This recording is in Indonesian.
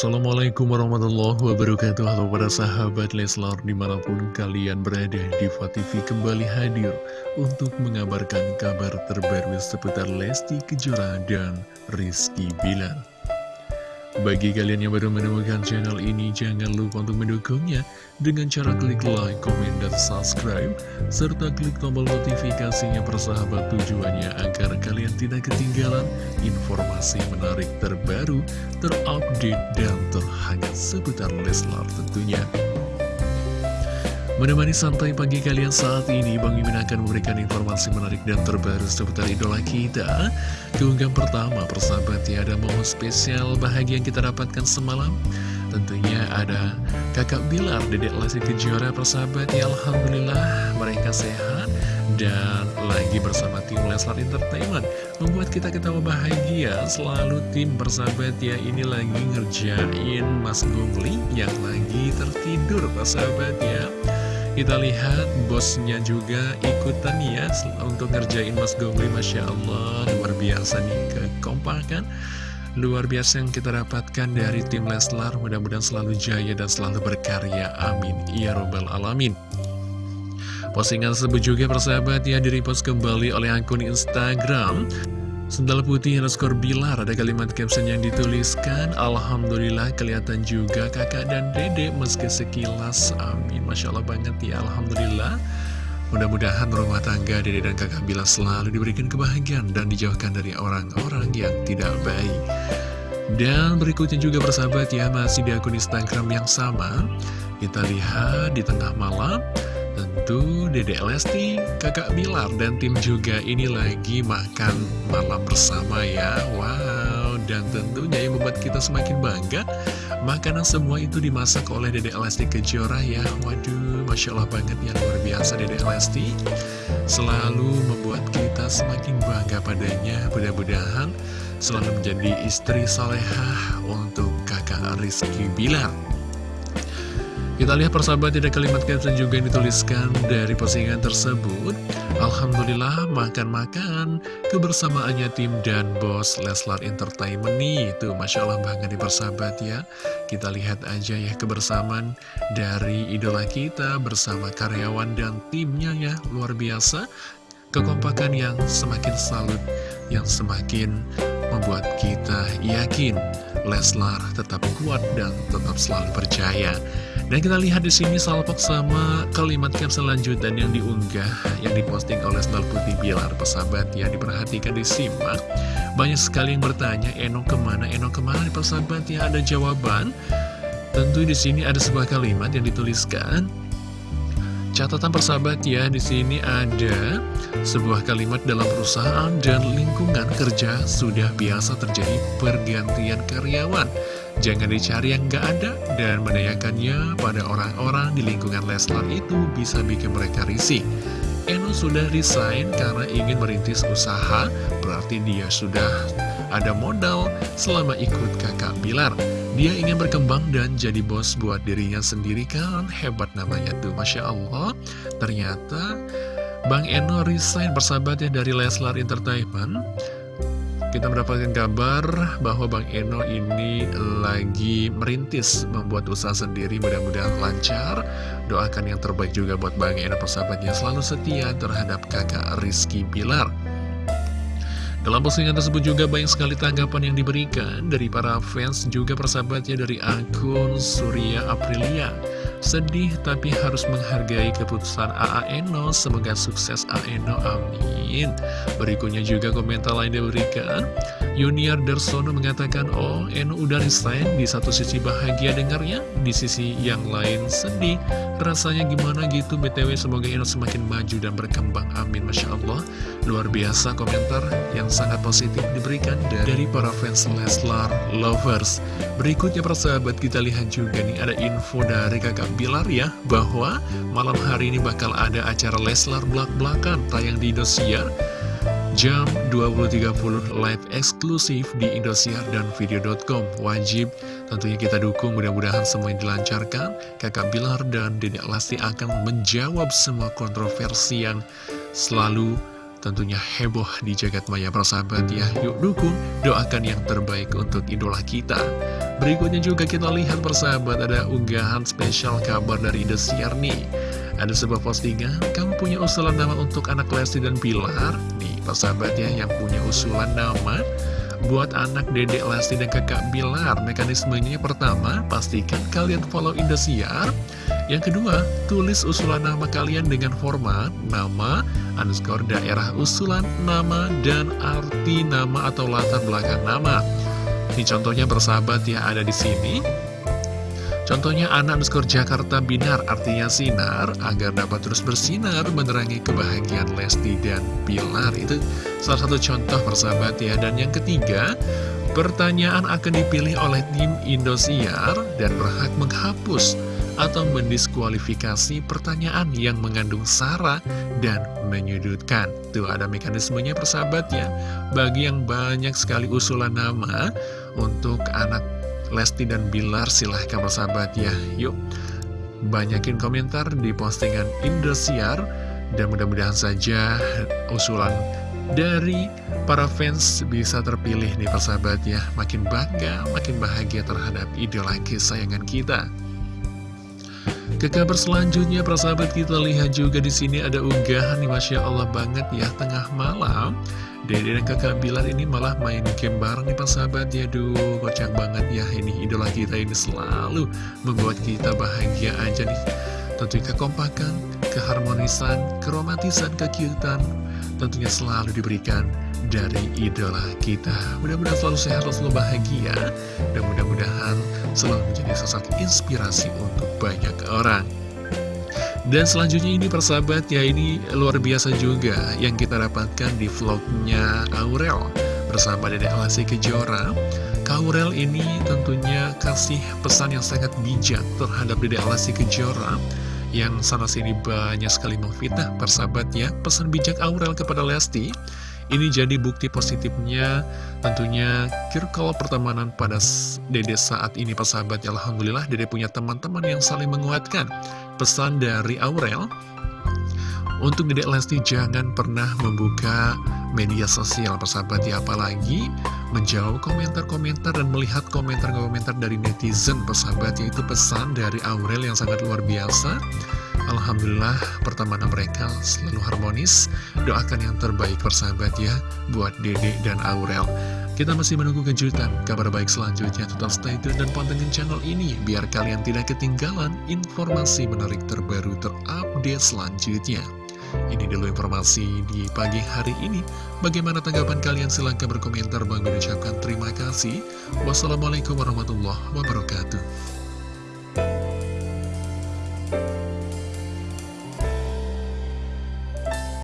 Assalamualaikum warahmatullahi wabarakatuh. Halo para sahabat Leslar di mana pun kalian berada Diva TV kembali hadir Untuk mengabarkan kabar terbaru seputar Lesti Kejora dan Rizky Bilar bagi kalian yang baru menemukan channel ini, jangan lupa untuk mendukungnya dengan cara klik like, komen, dan subscribe, serta klik tombol notifikasinya persahabat tujuannya agar kalian tidak ketinggalan informasi menarik terbaru, terupdate, dan terhangat seputar Leslar tentunya. Menemani santai pagi kalian saat ini, Bang Mimin akan memberikan informasi menarik dan terbaru seputar idola kita. Keunggahan pertama, persahabat ya, ada momen spesial bahagia yang kita dapatkan semalam. Tentunya ada kakak Bilar, dedek Lesti Kejora, persahabat ya, Alhamdulillah mereka sehat. Dan lagi bersama tim Leslar Entertainment Membuat kita ketawa bahagia Selalu tim persahabat ya Ini lagi ngerjain Mas Gungli Yang lagi tertidur persahabat ya kita lihat bosnya juga ikutan ya untuk ngerjain Mas Gongli Masya Allah. Luar biasa nih kekompakan. Luar biasa yang kita dapatkan dari tim Leslar. Mudah-mudahan selalu jaya dan selalu berkarya. Amin. Ya Robbal Alamin. Postingan tersebut juga persahabat ya direpost kembali oleh akun Instagram Sendal putih underscore bilar ada kalimat caption yang dituliskan. Alhamdulillah kelihatan juga kakak dan dede meski sekilas. Amin. Masya Allah banget ya Alhamdulillah. Mudah-mudahan rumah tangga dede dan kakak Bila selalu diberikan kebahagiaan dan dijauhkan dari orang-orang yang tidak baik. Dan berikutnya juga bersahabat ya masih di akun Instagram yang sama. Kita lihat di tengah malam Tentu Dede Lesti, kakak Bilar, dan tim juga ini lagi makan malam bersama ya. Wow, dan tentunya yang membuat kita semakin bangga Makanan semua itu dimasak oleh Dede Lesti Kejora ya. Waduh, Masya Allah banget ya luar biasa Dede Lesti. Selalu membuat kita semakin bangga padanya. Mudah-mudahan selalu menjadi istri salehah untuk kakak Rizky Bilar kita lihat persahabat tidak kalimat caption juga yang dituliskan dari postingan tersebut. Alhamdulillah makan-makan kebersamaannya tim dan bos Leslar Entertainment nih. Itu Masya Allah banget nih persahabat ya. Kita lihat aja ya kebersamaan dari idola kita bersama karyawan dan timnya ya. Luar biasa. Kekompakan yang semakin salut, yang semakin membuat kita yakin Leslar tetap kuat dan tetap selalu percaya dan kita lihat di sini salpok sama kalimat caption lanjutan yang diunggah, yang diposting oleh Sendal Putih Bilar, pesahabat ya, diperhatikan disimak. Banyak sekali yang bertanya, Eno ke mana, Eno ke mana, pesahabat ya, ada jawaban. Tentu di sini ada sebuah kalimat yang dituliskan, Catatan persahabat ya, di sini ada sebuah kalimat dalam perusahaan dan lingkungan kerja sudah biasa terjadi pergantian karyawan. Jangan dicari yang nggak ada dan menanyakannya pada orang-orang di lingkungan Leslar itu bisa bikin mereka risih. Eno sudah resign karena ingin merintis usaha, berarti dia sudah ada modal selama ikut kakak Bilar. Dia ingin berkembang dan jadi bos buat dirinya sendiri kan Hebat namanya tuh Masya Allah Ternyata Bang Eno resign bersahabatnya dari Leslar Entertainment kita mendapatkan kabar bahwa Bang Eno ini lagi merintis membuat usaha sendiri mudah-mudahan lancar. Doakan yang terbaik juga buat Bang Eno persahabatnya. Selalu setia terhadap kakak Rizky Bilar. Dalam postingan tersebut juga banyak sekali tanggapan yang diberikan dari para fans juga persahabatnya dari akun Surya Aprilia. Sedih tapi harus menghargai keputusan AA Eno, semoga sukses AA Eno, amin. Berikutnya juga komentar lain diberikan. Yuniar Darsono mengatakan, oh Eno udah resign, di satu sisi bahagia dengarnya, di sisi yang lain sedih. Rasanya gimana gitu, BTW semoga Eno semakin maju dan berkembang, amin. Masya Allah, luar biasa komentar yang sangat positif diberikan dari para fans Leslar Lovers. Berikutnya persahabat kita lihat juga nih ada info dari kakak Bilar ya bahwa malam hari ini bakal ada acara Leslar belak-belakan tayang di Indosiar. Jam 20.30 live eksklusif di Indosiar dan video.com wajib. Tentunya kita dukung mudah-mudahan semuanya dilancarkan. Kakak Bilar dan Dedek Lesti akan menjawab semua kontroversi yang selalu tentunya heboh di jagat maya persahabat ya. Yuk dukung, doakan yang terbaik untuk idola kita. Berikutnya juga kita lihat persahabat ada unggahan spesial kabar dari Indosiar nih. Ada sebuah postingan, kamu punya usulan nama untuk anak Lesti dan Pilar Nih persahabat ya yang punya usulan nama Buat anak dedek Lesti dan kakak Bilar, mekanismenya pertama, pastikan kalian follow Indosiar. Yang kedua, tulis usulan nama kalian dengan format nama, underscore daerah usulan, nama, dan arti nama atau latar belakang nama. Ini contohnya bersahabat ya ada di sini. Contohnya anak underscore Jakarta Binar artinya sinar agar dapat terus bersinar menerangi kebahagiaan Lesti dan Pilar itu salah satu contoh persahabat ya dan yang ketiga pertanyaan akan dipilih oleh tim Indosiar dan berhak menghapus atau mendiskualifikasi pertanyaan yang mengandung sara dan menyudutkan. Tuh ada mekanismenya persahabat ya. Bagi yang banyak sekali usulan nama untuk anak Lesti dan Bilar silahkan bersahabat ya Yuk banyakin komentar di postingan Indosiar Dan mudah-mudahan saja usulan dari para fans bisa terpilih nih persahabat ya Makin bangga, makin bahagia terhadap idola kesayangan kita ke kabar selanjutnya, persahabat kita lihat juga di sini ada unggahan nih, masya Allah banget ya tengah malam. Dede dan kakak Bilar ini malah main game bareng nih persahabat ya Duh kocak banget ya ini idola kita ini selalu membuat kita bahagia aja nih Tentunya kekompakan, keharmonisan, keromantisan, kekiutan Tentunya selalu diberikan dari idola kita Mudah-mudahan selalu sehat, selalu bahagia Dan mudah-mudahan selalu menjadi sosok inspirasi untuk banyak orang dan selanjutnya ini persahabat ya ini luar biasa juga yang kita dapatkan di vlognya Aurel bersama Dedek Lesti Kejora. Aurel ini tentunya kasih pesan yang sangat bijak terhadap Dedek Lesti Kejora yang sana sini banyak sekali memfitnah persahabat ya. Pesan bijak Aurel kepada Lesti ini jadi bukti positifnya. Tentunya circle pertemanan pada Dede saat ini persahabat ya Alhamdulillah Dede punya teman-teman yang saling menguatkan. Pesan dari Aurel Untuk Dede Lesti jangan pernah membuka media sosial persahabat ya Apalagi menjawab komentar-komentar dan melihat komentar-komentar dari netizen persahabat Yaitu pesan dari Aurel yang sangat luar biasa Alhamdulillah pertemanan mereka selalu harmonis Doakan yang terbaik persahabat ya Buat Dede dan Aurel Kita masih menunggu kejutan Kabar baik selanjutnya Tetap stay tune dan pantengin channel ini Biar kalian tidak ketinggalan Informasi menarik terbaru terupdate selanjutnya ini dulu informasi di pagi hari ini. Bagaimana tanggapan kalian? Silahkan berkomentar. Bang ucapkan terima kasih. Wassalamualaikum warahmatullahi wabarakatuh.